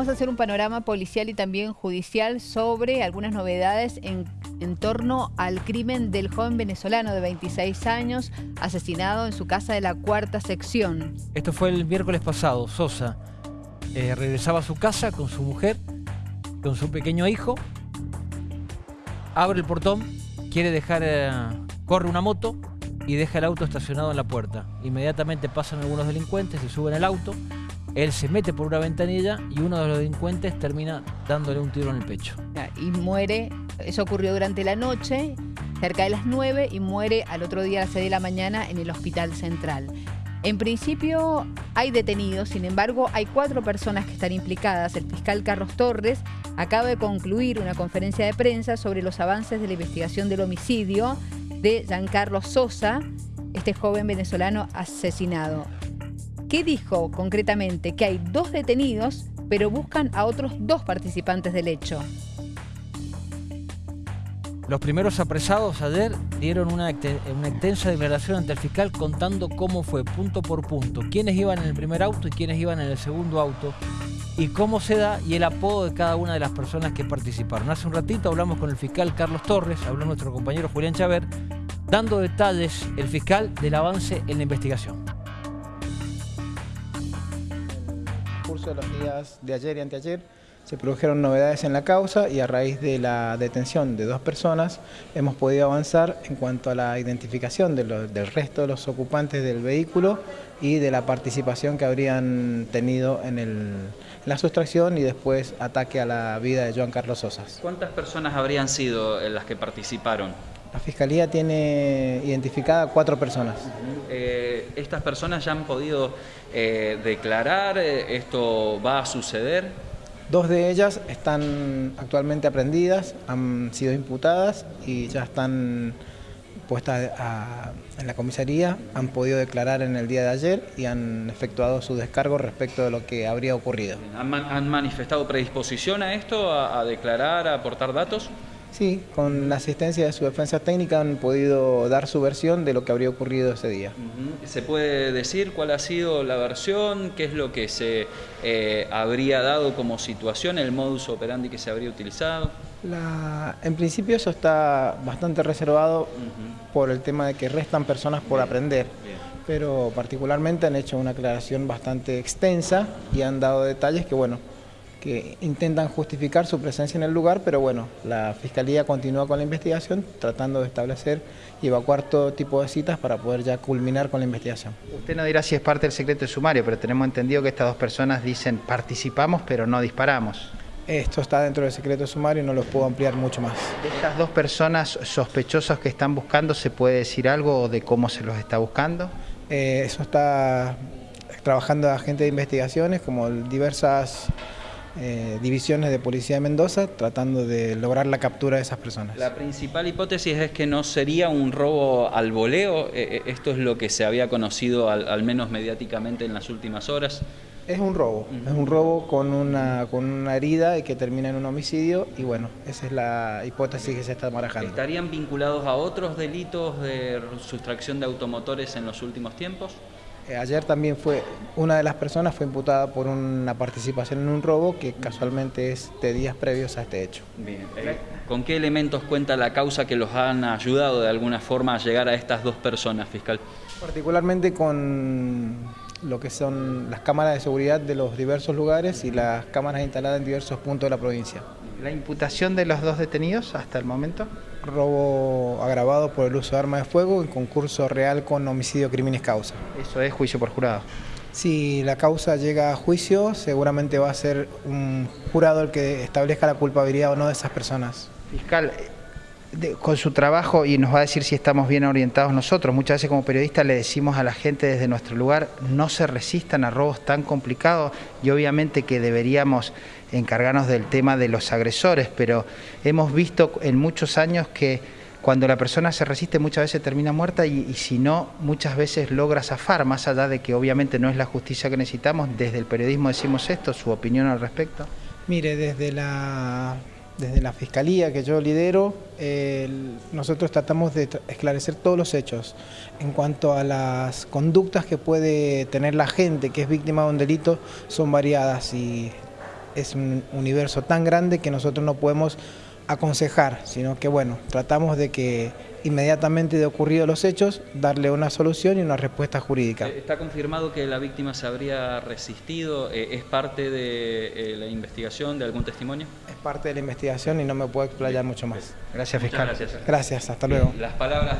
vamos a hacer un panorama policial y también judicial sobre algunas novedades en, torno al crimen del joven venezolano de 26 años asesinado en su casa de la cuarta sección. Esto fue el miércoles pasado. Sosa eh, regresaba a su casa con su mujer, con su pequeño hijo, abre el portón, quiere dejar, eh, corre una moto y deja el auto estacionado en la puerta. Inmediatamente pasan algunos delincuentes, se suben al auto, él se mete por una ventanilla y uno de los delincuentes termina dándole un tiro en el pecho. Y muere, eso ocurrió durante la noche, cerca de las 9, y muere al otro día a las 6 de la mañana en el hospital central. En principio hay detenidos, sin embargo hay cuatro personas que están implicadas. El fiscal Carlos Torres acaba de concluir una conferencia de prensa sobre los avances de la investigación del homicidio de Giancarlo Sosa, este joven venezolano asesinado. ¿Qué dijo concretamente? Que hay dos detenidos, pero buscan a otros dos participantes del hecho. Los primeros apresados ayer dieron una, extensa declaración ante el fiscal contando cómo fue punto por punto, quiénes iban en el primer auto y quiénes iban en el segundo auto y cómo se da y el apodo de cada una de las personas que participaron. Hace un ratito hablamos con el fiscal Carlos Torres, habló nuestro compañero Julián Chaver, dando detalles el fiscal del avance en la investigación. De los días de ayer y anteayer se produjeron novedades en la causa y a raíz de la detención de dos personas hemos podido avanzar en cuanto a la identificación del resto de los ocupantes del vehículo y de la participación que habrían tenido en, la sustracción y después ataque a la vida de Joan Carlos Sosas. ¿Cuántas personas habrían sido las que participaron? La Fiscalía tiene identificada cuatro personas. Eh, ¿Estas personas ya han podido eh, declarar? Eh, ¿Esto va a suceder? Dos de ellas están actualmente aprendidas, han sido imputadas y ya están puestas en la comisaría, han podido declarar en el día de ayer y han efectuado su descargo respecto de lo que habría ocurrido. ¿Han, manifestado predisposición a esto, a declarar, a aportar datos? Sí, con la asistencia de su defensa técnica han podido dar su versión de lo que habría ocurrido ese día. ¿Se puede decir cuál ha sido la versión? ¿Qué es lo que se eh, habría dado como situación, el modus operandi que se habría utilizado? en principio eso está bastante reservado por el tema de que restan personas por aprender. Pero particularmente han hecho una aclaración bastante extensa y han dado detalles que, bueno, que intentan justificar su presencia en el lugar, pero bueno, la Fiscalía continúa con la investigación tratando de establecer y evacuar todo tipo de citas para poder ya culminar con la investigación. Usted no dirá si es parte del secreto de sumario, pero tenemos entendido que estas dos personas dicen participamos pero no disparamos. Esto está dentro del secreto de sumario y no lo puedo ampliar mucho más. De estas dos personas sospechosas que están buscando, ¿se puede decir algo de cómo se los está buscando? Eh, eso está trabajando agentes de investigaciones como diversas eh, divisiones de Policía de Mendoza tratando de lograr la captura de esas personas. La principal hipótesis es que no sería un robo al voleo, eh, eh, esto es lo que se había conocido al, menos mediáticamente en las últimas horas. Es un robo, es un robo con una, con una herida y que termina en un homicidio y bueno, esa es la hipótesis que se está marajando. ¿Estarían vinculados a otros delitos de sustracción de automotores en los últimos tiempos? Eh, ayer también fue, una de las personas fue imputada por una participación en un robo que casualmente es de días previos a este hecho. Bien. Eh, ¿Con qué elementos cuenta la causa que los han ayudado de alguna forma a llegar a estas dos personas, fiscal? Particularmente con lo que son las cámaras de seguridad de los diversos lugares y las cámaras instaladas en diversos puntos de la provincia. ¿La imputación de los dos detenidos hasta el momento? Robo agravado por el uso de arma de fuego en concurso real con homicidio crímenes causa. ¿Eso es juicio por jurado? Si la causa llega a juicio, seguramente va a ser un jurado el que establezca la culpabilidad o no de esas personas. Fiscal, con su trabajo y nos va a decir si estamos bien orientados nosotros. Muchas veces como periodistas le decimos a la gente desde nuestro lugar, no se resistan a robos tan complicados y obviamente que deberíamos encargarnos del tema de los agresores, pero hemos visto en muchos años que cuando la persona se resiste muchas veces termina muerta y, si no, muchas veces logra zafar, más allá de que obviamente no es la justicia que necesitamos, desde el periodismo decimos esto, su opinión al respecto. Mire, desde la desde la Fiscalía que yo lidero, nosotros tratamos de esclarecer todos los hechos en cuanto a las conductas que puede tener la gente que es víctima de un delito, son variadas y es un universo tan grande que nosotros no podemos aconsejar, sino que bueno, tratamos de que inmediatamente de ocurrido los hechos, darle una solución y una respuesta jurídica. Eh, ¿Está confirmado que la víctima se habría resistido? Eh, ¿Es parte de eh, la investigación, de algún testimonio? Parte de la investigación y no me puedo explayar mucho más. Gracias, fiscal. gracias. Gracias, hasta luego. Las palabras